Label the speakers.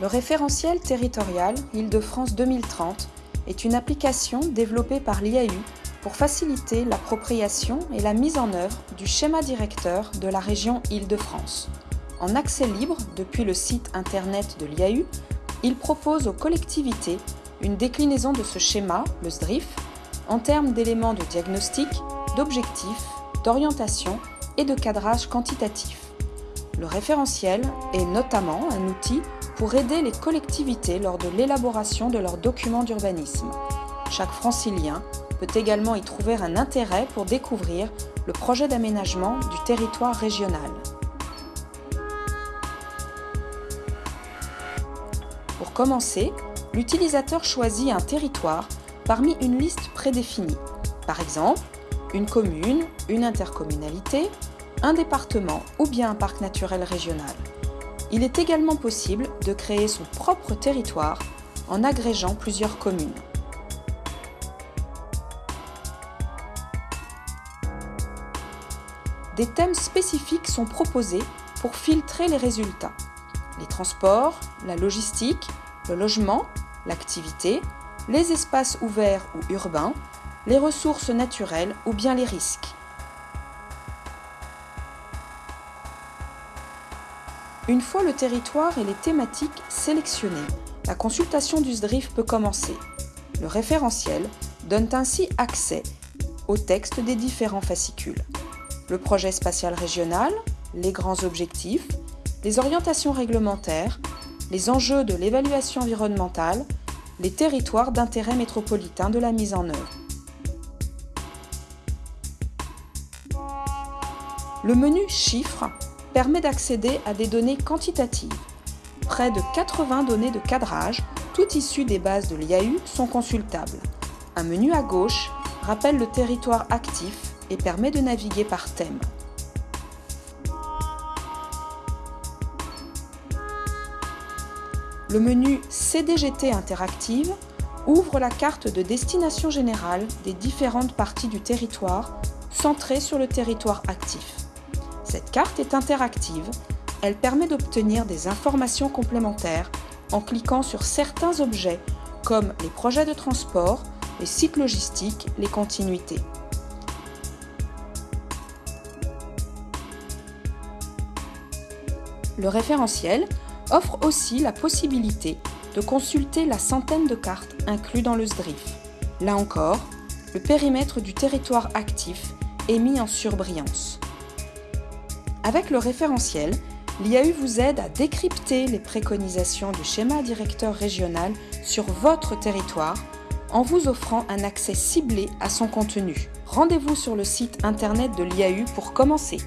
Speaker 1: Le référentiel territorial Île-de-France 2030 est une application développée par l'IAU pour faciliter l'appropriation et la mise en œuvre du schéma directeur de la région Île-de-France. En accès libre depuis le site internet de l'IAU, il propose aux collectivités une déclinaison de ce schéma, le SDRIF, en termes d'éléments de diagnostic, d'objectifs, d'orientation et de cadrage quantitatif. Le référentiel est notamment un outil pour aider les collectivités lors de l'élaboration de leurs documents d'urbanisme. Chaque francilien peut également y trouver un intérêt pour découvrir le projet d'aménagement du territoire régional. Pour commencer, l'utilisateur choisit un territoire parmi une liste prédéfinie. Par exemple, une commune, une intercommunalité, un département ou bien un parc naturel régional. Il est également possible de créer son propre territoire en agrégeant plusieurs communes. Des thèmes spécifiques sont proposés pour filtrer les résultats. Les transports, la logistique, le logement, l'activité, les espaces ouverts ou urbains, les ressources naturelles ou bien les risques. Une fois le territoire et les thématiques sélectionnés, la consultation du SDRIF peut commencer. Le référentiel donne ainsi accès au texte des différents fascicules. Le projet spatial régional, les grands objectifs, les orientations réglementaires, les enjeux de l'évaluation environnementale, les territoires d'intérêt métropolitain de la mise en œuvre. Le menu Chiffres permet d'accéder à des données quantitatives. Près de 80 données de cadrage, toutes issues des bases de l'IAU, sont consultables. Un menu à gauche rappelle le territoire actif et permet de naviguer par thème. Le menu CDGT Interactive ouvre la carte de destination générale des différentes parties du territoire centrée sur le territoire actif. Cette carte est interactive. Elle permet d'obtenir des informations complémentaires en cliquant sur certains objets comme les projets de transport, les sites logistiques, les continuités. Le référentiel offre aussi la possibilité de consulter la centaine de cartes incluses dans le SDRIF. Là encore, le périmètre du territoire actif est mis en surbrillance. Avec le référentiel, l'IAU vous aide à décrypter les préconisations du schéma directeur régional sur votre territoire en vous offrant un accès ciblé à son contenu. Rendez-vous sur le site internet de l'IAU pour commencer.